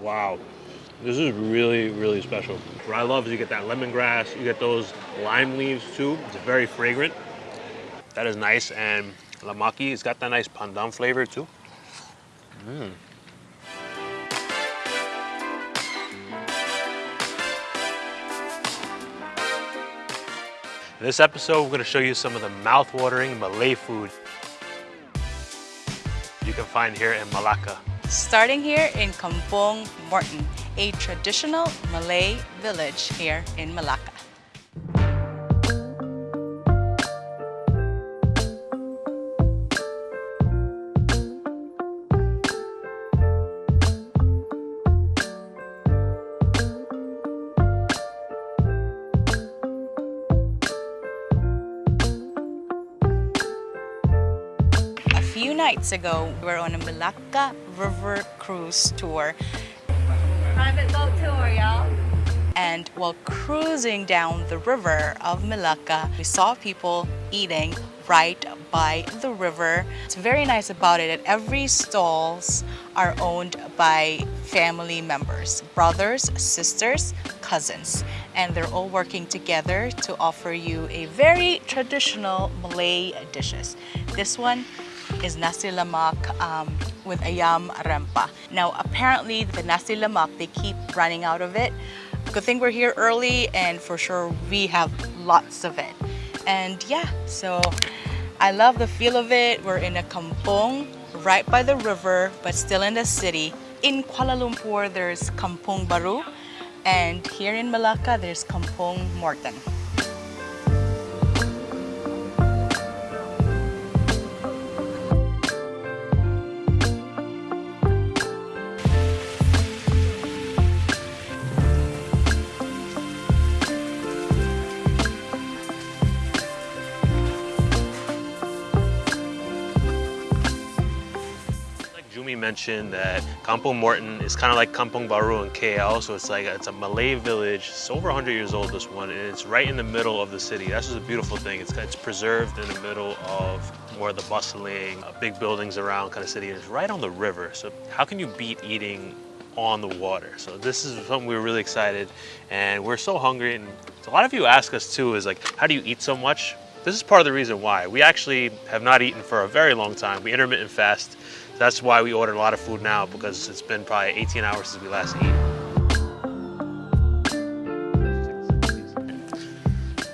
Wow. This is really, really special. What I love is you get that lemongrass, you get those lime leaves too. It's very fragrant. That is nice. And lamaki, it's got that nice pandan flavor too. Mm. In this episode, we're going to show you some of the mouth-watering Malay food you can find here in Malacca. Starting here in Kampong Morten, a traditional Malay village here in Malacca. Nights ago, we were on a Malacca River Cruise tour. Private boat tour, y'all. And while cruising down the river of Malacca, we saw people eating right by the river. It's very nice about it that every stalls are owned by family members, brothers, sisters, cousins, and they're all working together to offer you a very traditional Malay dishes. This one is nasi lemak um, with ayam rempah. Now, apparently the nasi lemak, they keep running out of it. Good thing we're here early and for sure we have lots of it. And yeah, so I love the feel of it. We're in a kampong right by the river, but still in the city. In Kuala Lumpur, there's Kampong Baru. And here in Malacca, there's Kampong Morten. That Kampong Morten is kind of like Kampong Baru in KL, so it's like it's a Malay village. It's over 100 years old, this one, and it's right in the middle of the city. That's just a beautiful thing. It's, it's preserved in the middle of more of the bustling, uh, big buildings around kind of city. And it's right on the river, so how can you beat eating on the water? So this is something we were really excited, and we're so hungry. And a lot of you ask us too, is like, how do you eat so much? This is part of the reason why. We actually have not eaten for a very long time. We intermittent fast. That's why we ordered a lot of food now because it's been probably 18 hours since we last ate.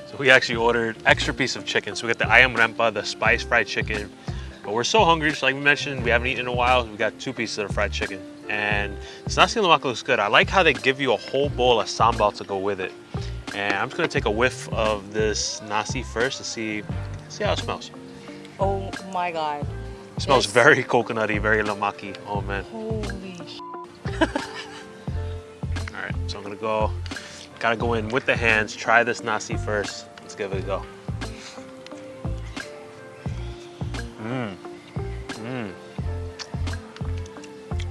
So we actually ordered extra piece of chicken. So we got the ayam rempah, the spice fried chicken. But we're so hungry, just like we mentioned, we haven't eaten in a while. We got two pieces of fried chicken. And nasi lemak looks good. I like how they give you a whole bowl of sambal to go with it. And I'm just gonna take a whiff of this nasi first to see, see how it smells. Oh my God. It smells yes. very coconutty, very lamaki. Oh man. Holy All right, so I'm gonna go, gotta go in with the hands, try this nasi first. Let's give it a go. Mmm. Mmm.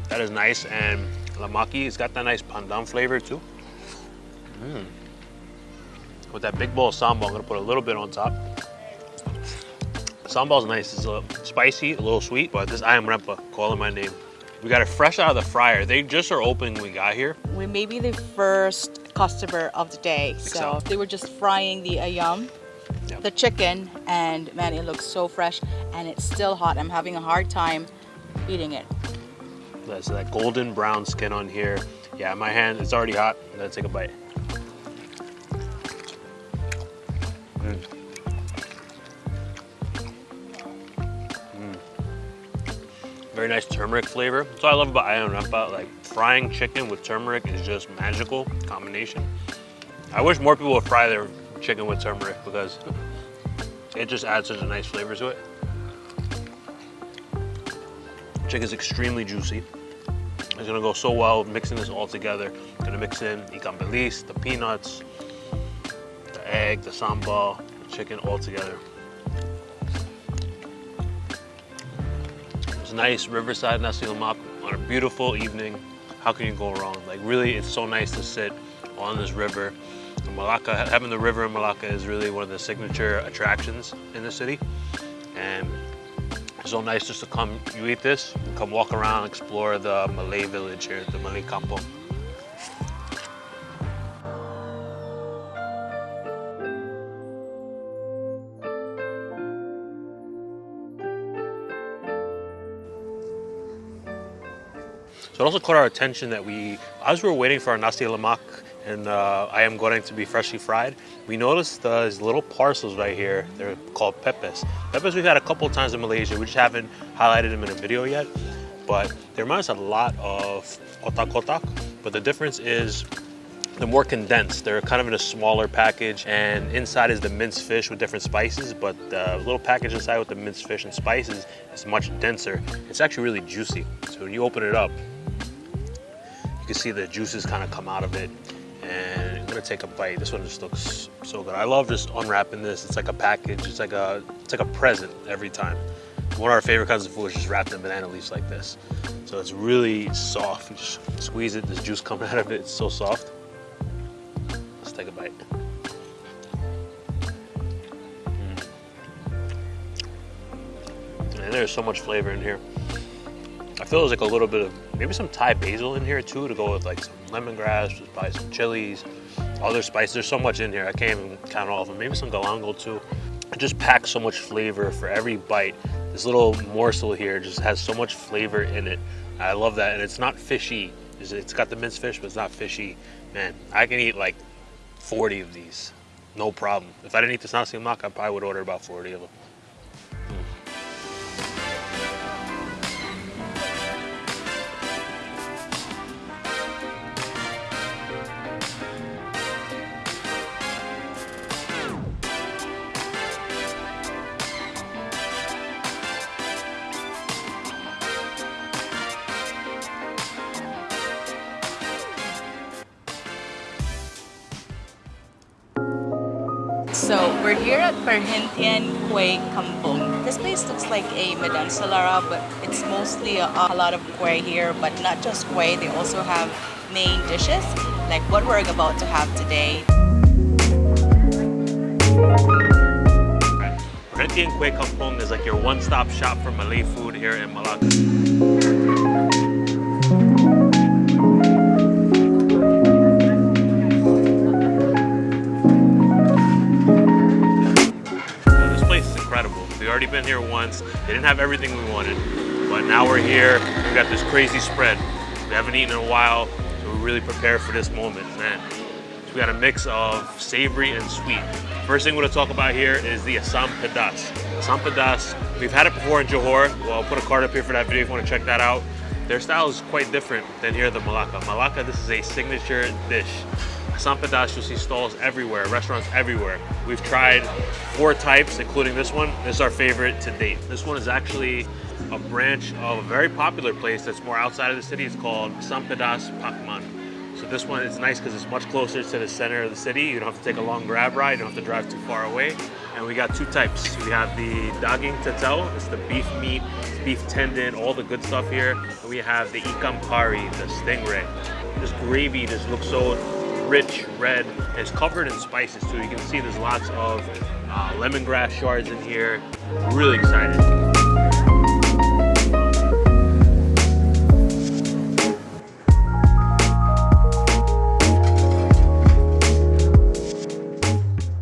That is nice, and lamaki, it's got that nice pandan flavor too. Mmm. With that big bowl of sambal, I'm gonna put a little bit on top. Sambal's nice. It's a little spicy, a little sweet, but this ayam rempah, calling my name. We got it fresh out of the fryer. They just are opening when we got here. We may be the first customer of the day. So, so. they were just frying the ayam, yep. the chicken, and man, it looks so fresh and it's still hot. I'm having a hard time eating it. That's that golden brown skin on here. Yeah, my hand, it's already hot. I'm gonna take a bite. Mm. Very nice turmeric flavor. That's what I love about ayam rempah. Like frying chicken with turmeric is just magical combination. I wish more people would fry their chicken with turmeric because it just adds such a nice flavor to it. Chicken is extremely juicy. It's gonna go so well mixing this all together. Gonna mix in ikan bilis, the peanuts, the egg, the sambal, the chicken all together. Nice riverside nasi lemak on a beautiful evening. How can you go wrong? Like really, it's so nice to sit on this river. Malacca, having the river in Malacca is really one of the signature attractions in the city. And It's so nice just to come, you eat this, come walk around, explore the Malay village here, the Malay Kampong. So it also caught our attention that we, as we were waiting for our nasi lemak and uh, ayam goreng to be freshly fried, we noticed these little parcels right here. They're called pepes. Pepes we've had a couple times in Malaysia. We just haven't highlighted them in a video yet. But they remind us a lot of otak-otak. But the difference is they're more condensed. They're kind of in a smaller package and inside is the minced fish with different spices, but the little package inside with the minced fish and spices is much denser. It's actually really juicy. So when you open it up, you can see the juices kind of come out of it. And I'm gonna take a bite. This one just looks so good. I love just unwrapping this. It's like a package. It's like a it's like a present every time. One of our favorite kinds of food is just wrapped in banana leaves like this. So it's really soft. You just squeeze it, there's juice coming out of it. It's so soft. Let's take a bite. Mm. And there's so much flavor in here. I feel there's like a little bit of maybe some Thai basil in here too to go with like some lemongrass, just buy some chilies, other spices. There's so much in here. I can't even count all of them. Maybe some galangal too. It just packs so much flavor for every bite. This little morsel here just has so much flavor in it. I love that. And it's not fishy. It's got the minced fish, but it's not fishy. Man, I can eat like 40 of these. No problem. If I didn't eat this nasi lemak, I probably would order about 40 of them. So we're here at Perhentian Kueh Kampung. This place looks like a Medan Selara, but it's mostly a, a lot of kueh here, but not just kueh. They also have main dishes, like what we're about to have today. Perhentian Kueh Kampung is like your one-stop shop for Malay food here in Malacca. Already been here once. They didn't have everything we wanted, but now we're here. We got this crazy spread. We haven't eaten in a while, so we're really prepared for this moment, man. So we got a mix of savory and sweet. First thing we're gonna talk about here is the Assam Pedas. Assam Pedas, we've had it before in Johor. Well, I'll put a card up here for that video if you wanna check that out. Their style is quite different than here at the Malacca. Malacca, this is a signature dish. Assam Pedas, you'll see stalls everywhere, restaurants everywhere. We've tried four types, including this one. This is our favorite to date. This one is actually a branch of a very popular place that's more outside of the city. It's called Assam Pedas Pakman. So this one is nice because it's much closer to the center of the city. You don't have to take a long grab ride. You don't have to drive too far away. And we got two types. We have the daging tetel. It's the beef meat, beef tendon, all the good stuff here. And we have the ikan pari, the stingray. This gravy just looks so rich red. It's covered in spices too. You can see there's lots of uh, lemongrass shards in here. Really excited.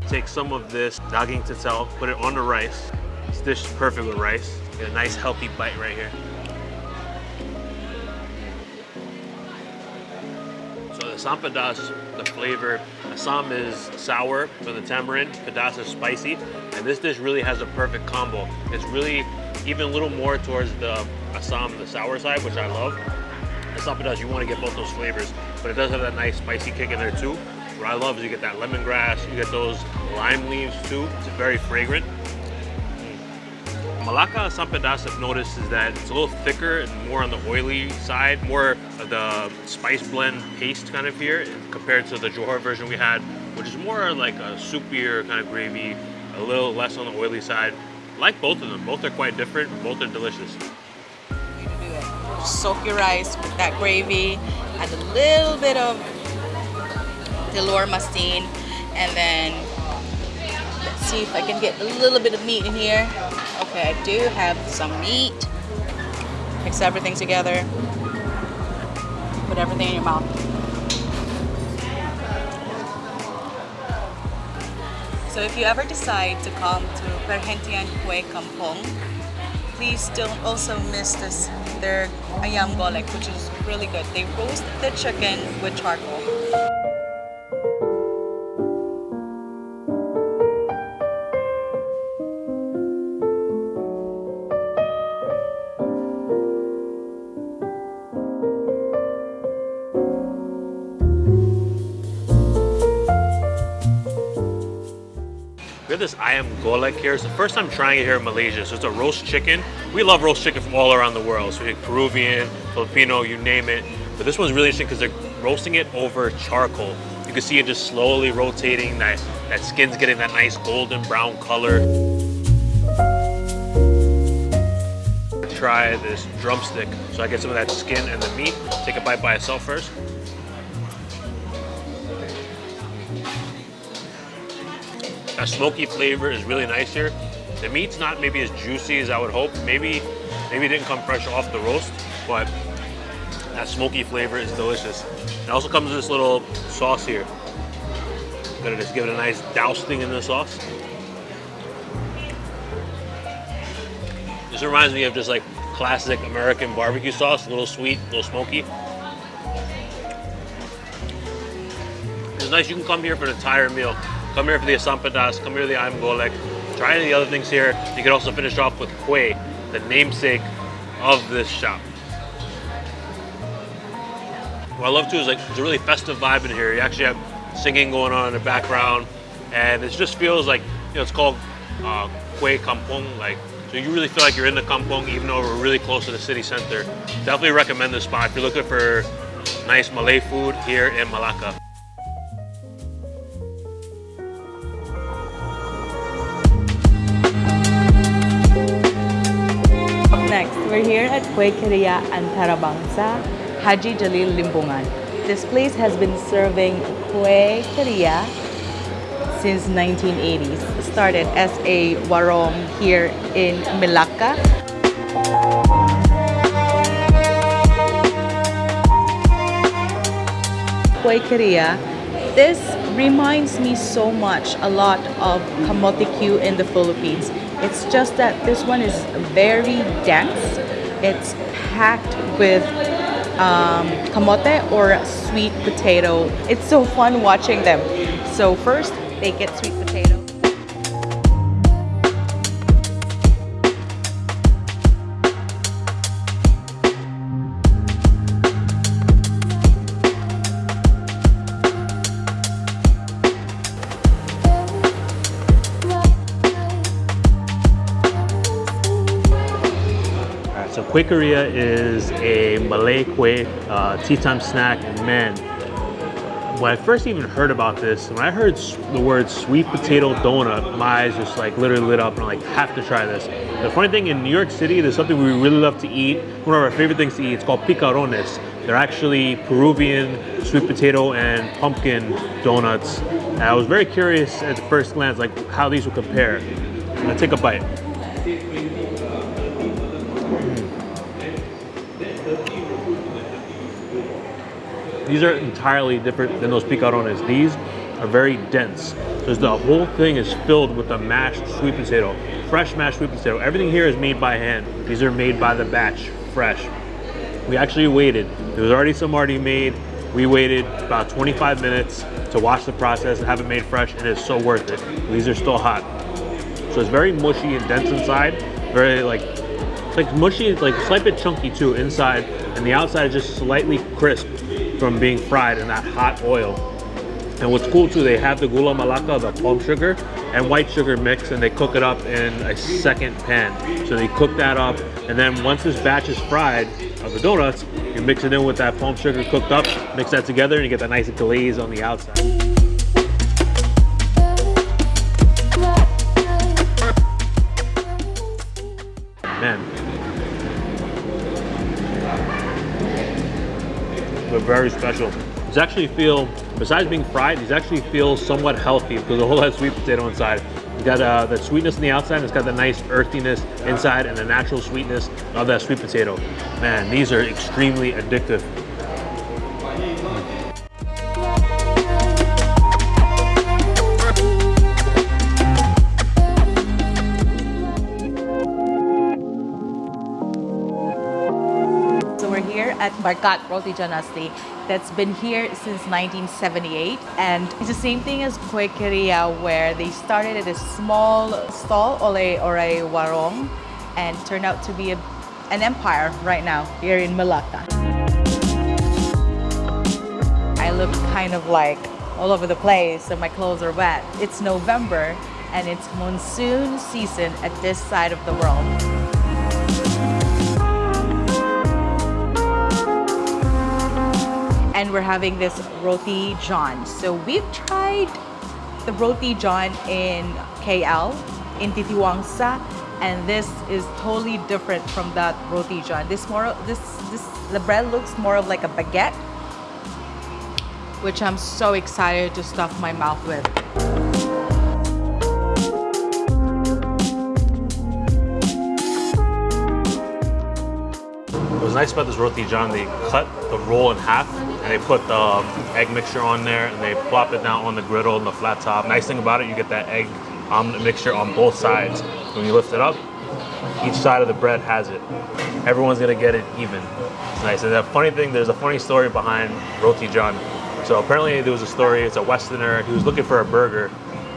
Take some of this daging tetel, put it on the rice. This dish is perfect with rice. Get a nice healthy bite right here. So the the flavor, Assam is sour for the tamarind, Pedas is spicy, and this dish really has a perfect combo. It's really even a little more towards the Assam, the sour side, which I love. Assam Pedas, you want to get both those flavors, but it does have that nice spicy kick in there too. What I love is you get that lemongrass, you get those lime leaves too. It's very fragrant. Malacca Assam Pedas I've noticed is that it's a little thicker and more on the oily side, more of the spice blend paste kind of here compared to the Johor version we had, which is more like a soupier kind of gravy, a little less on the oily side. Like both of them, both are quite different, both are delicious. Soak your rice with that gravy, add a little bit of telur masin, and then see if I can get a little bit of meat in here. Okay, I do have some meat. Mix everything together. Put everything in your mouth. So if you ever decide to come to Perhentian Kue Kampong, please don't also miss this their ayam golek, which is really good. They roast the chicken with charcoal. This ayam golek here. It's the first time trying it here in Malaysia. So it's a roast chicken. We love roast chicken from all around the world. So we Peruvian, Filipino, you name it. But this one's really interesting because they're roasting it over charcoal. You can see it just slowly rotating. That, that skin's getting that nice golden brown color. Try this drumstick. So I get some of that skin and the meat. Take a bite by itself first. That smoky flavor is really nice here. The meat's not maybe as juicy as I would hope. Maybe, maybe it didn't come fresh off the roast, but that smoky flavor is delicious. It also comes with this little sauce here. I'm Gonna just give it a nice dousing in the sauce. This reminds me of just like classic American barbecue sauce, a little sweet, a little smoky. It's nice, you can come here for an entire meal. Come here for the asam pedas, come here for the ayam golek. Try any of the other things here. You can also finish off with kue, the namesake of this shop. What I love too is like it's a really festive vibe in here. You actually have singing going on in the background, and it just feels like you know it's called uh, Kampong. Like so, you really feel like you're in the kampong, even though we're really close to the city center. Definitely recommend this spot if you're looking for nice Malay food here in Malacca. At Kueh Keria Antarabangsa, Haji Jalil Limbongan. This place has been serving Kueh Keria since 1980s. Started as a warong here in Malacca. Kueh Keria. This reminds me so much a lot of kamote Q in the Philippines. It's just that this one is very dense. It's packed with um, kamote or sweet potato. It's so fun watching them. So first, they get sweet potato. Kueh Keria is a Malay kue uh, tea time snack, and man, when I first even heard about this, when I heard the word sweet potato donut, my eyes just like literally lit up, and I'm like, have to try this. The funny thing in New York City, there's something we really love to eat. One of our favorite things to eat. It's called picarones. They're actually Peruvian sweet potato and pumpkin donuts. And I was very curious at the first glance, like how these would compare. I'm gonna take a bite. These are entirely different than those picarones. These are very dense. So the whole thing is filled with the mashed sweet potato, fresh mashed sweet potato. Everything here is made by hand. These are made by the batch, fresh. We actually waited. There was already some already made. We waited about 25 minutes to watch the process and have it made fresh, and it's so worth it. These are still hot. So it's very mushy and dense inside. Very like, it's like mushy, it's like slight bit chunky too inside, and the outside is just slightly crisp from being fried in that hot oil. And what's cool too, they have the gula melaka, the palm sugar, and white sugar mix, and they cook it up in a second pan. So they cook that up, and then once this batch is fried of the donuts, you mix it in with that palm sugar cooked up, mix that together, and you get that nice glaze on the outside. Man. Very special. These actually feel, besides being fried, these actually feel somewhat healthy because the whole has sweet potato inside. You got uh, the sweetness on the outside, and it's got the nice earthiness inside, and the natural sweetness of that sweet potato. Man, these are extremely addictive. Barkat Roti John Asli that's been here since 1978 and it's the same thing as Kueh Keria where they started at a small stall a, or a warung and turned out to be a, an empire right now here in Malacca. I look kind of like all over the place and my clothes are wet. It's November and it's monsoon season at this side of the world. And we're having this roti john. So we've tried the roti john in KL, in Titiwangsa, and this is totally different from that roti john. This more, this, this, the bread looks more of like a baguette, which I'm so excited to stuff my mouth with. What's nice about this roti john, they cut the roll in half and they put the egg mixture on there and they plop it down on the griddle and the flat top. Nice thing about it, you get that egg omelet mixture on both sides. When you lift it up, each side of the bread has it. Everyone's gonna get it even. It's nice. And the funny thing, there's a funny story behind roti john. So apparently there was a story, it's a Westerner, he was looking for a burger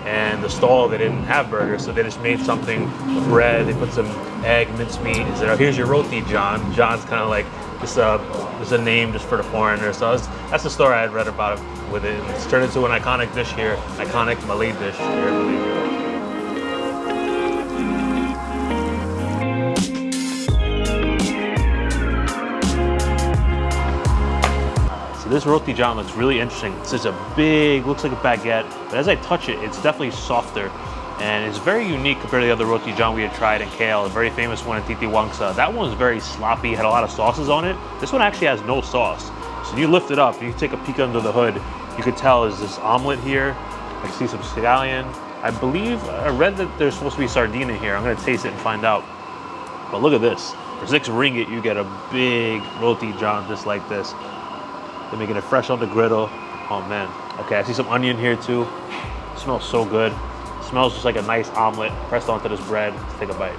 and the stall they didn't have burgers so they just made something bread they put some egg mincemeat and said here's your roti john john's kind of like just uh, a just a name just for the foreigner so was, that's the story i had read about it with it it's turned into an iconic dish here iconic malay dish here in Malaysia. So this roti john looks really interesting. It's just a big, looks like a baguette, but as I touch it, it's definitely softer. And it's very unique compared to the other roti john we had tried in KL, a very famous one in Titiwangsa. That one was very sloppy, had a lot of sauces on it. This one actually has no sauce. So you lift it up, you take a peek under the hood, you could tell is this omelet here. I see some scallion. I believe, I read that there's supposed to be sardine in here. I'm gonna taste it and find out. But look at this. For six ringgit, you get a big roti john just like this. They're making it fresh on the griddle. Oh man. Okay, I see some onion here too. It smells so good. Smells just like a nice omelet pressed onto this bread. Let's take a bite.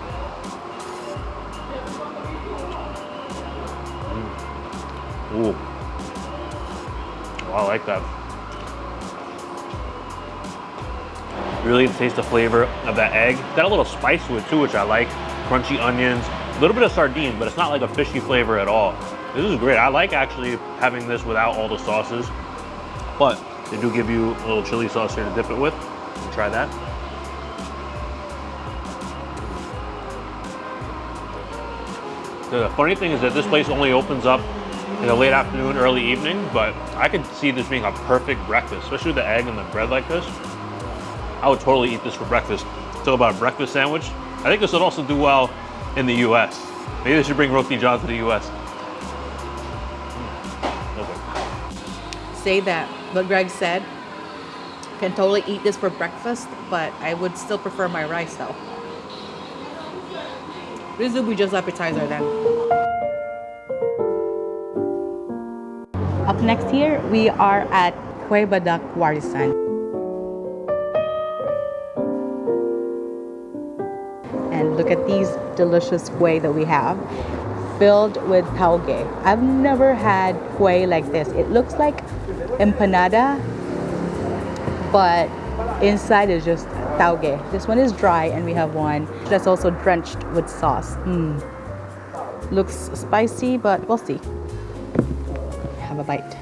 Mm. Ooh. Oh, I like that. Really taste the flavor of that egg. Got a little spice to it too, which I like. Crunchy onions, a little bit of sardine, but it's not like a fishy flavor at all. This is great. I like actually having this without all the sauces, but they do give you a little chili sauce here to dip it with. Try that. The funny thing is that this place only opens up in the late afternoon, early evening, but I could see this being a perfect breakfast, especially with the egg and the bread like this. I would totally eat this for breakfast. Talk about a breakfast sandwich. I think this would also do well in the US. Maybe they should bring roti john to the US. Hmm. say that what Greg said. Can totally eat this for breakfast, but I would still prefer my rice though. This will be just appetizer then. Up next here, we are at Kueh Badak Warisan. And look at these delicious kueh that we have filled with tauge. I've never had kueh like this. It looks like empanada, but inside is just tauge. This one is dry, and we have one that's also drenched with sauce. Mm. Looks spicy, but we'll see. Bite.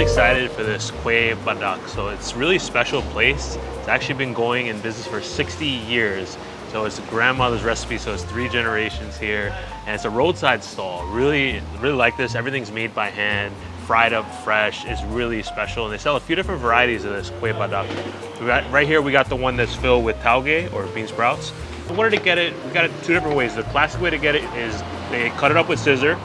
Excited for this Kueh Badak. So it's really special place. Actually been going in business for 60 years. So it's grandmother's recipe, so it's three generations here. And it's a roadside stall. Really, really like this. Everything's made by hand, fried up fresh. It's really special. And they sell a few different varieties of this kue badak. Right here, we got the one that's filled with tauge or bean sprouts. I wanted to get it, we got it two different ways. The classic way to get it is they cut it up with scissor,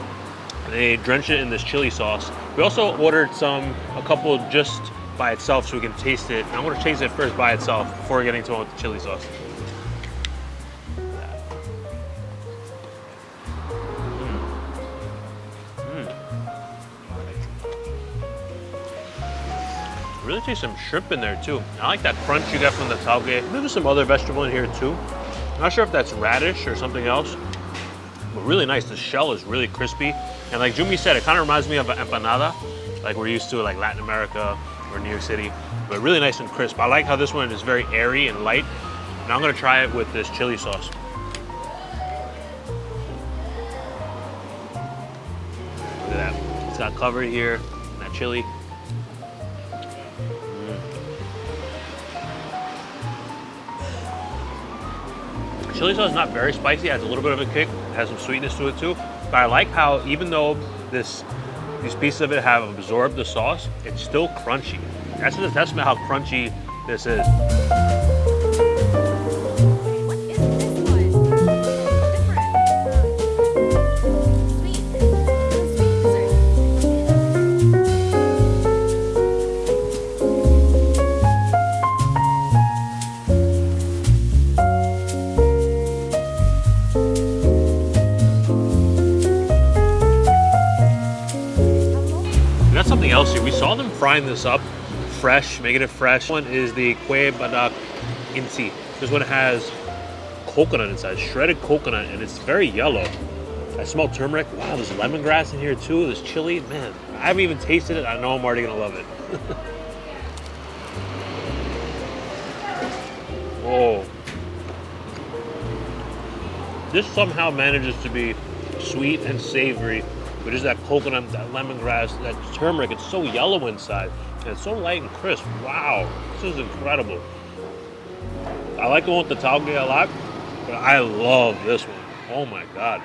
they drench it in this chili sauce. We also ordered some, a couple just by itself so we can taste it. I'm gonna taste it first by itself before getting to it with the chili sauce. Mm. Mm. Really taste some shrimp in there too. I like that crunch you get from the tauge. There's some other vegetable in here too. Not sure if that's radish or something else, but really nice. The shell is really crispy. And like Jumi said, it kind of reminds me of an empanada, like we're used to like Latin America New York City, but really nice and crisp. I like how this one is very airy and light. Now I'm gonna try it with this chili sauce. Look at that. It's got covered here, that chili. Mm. Chili sauce is not very spicy, it has a little bit of a kick, it has some sweetness to it too. But I like how even though this these pieces of it have absorbed the sauce, it's still crunchy. That's a testament how crunchy this is. Frying this up fresh, making it fresh. One is the kue badak inti. This one has coconut inside, shredded coconut, and it's very yellow. I smell turmeric. Wow, there's lemongrass in here too. There's chili. Man, I haven't even tasted it. I know I'm already gonna love it. oh. This somehow manages to be sweet and savory, but just that coconut, that lemongrass, that turmeric. It's so yellow inside, and it's so light and crisp. Wow, this is incredible. I like the one with the tauge a lot, but I love this one. Oh my god.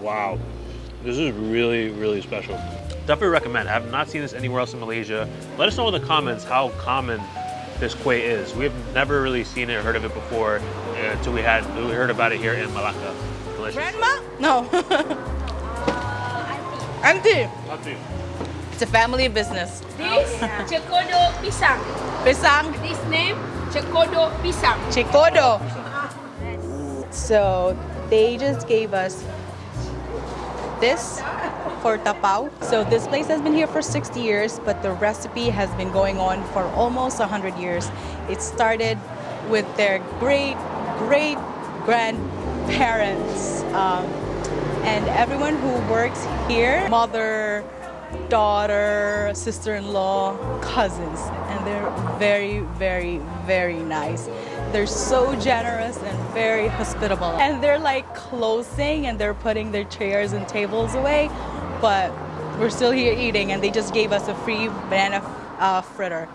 Wow. This is really, really special. Definitely recommend. I have not seen this anywhere else in Malaysia. Let us know in the comments how common this kue is. We've never really seen it or heard of it before uh, until we had we heard about it here in Malacca. Delicious. Grandma? No. Auntie. It's a family business. This cekodok pisang. Pisang, This name cekodok pisang. chicodo. So they just gave us this for tapao. So this place has been here for 60 years, but the recipe has been going on for almost 100 years. It started with their great, great grandparents. Um, and everyone who works here, mother, daughter, sister-in-law, cousins, and they're very, very, very nice. They're so generous and very hospitable. And they're like closing and they're putting their chairs and tables away, but we're still here eating and they just gave us a free banana uh, fritter.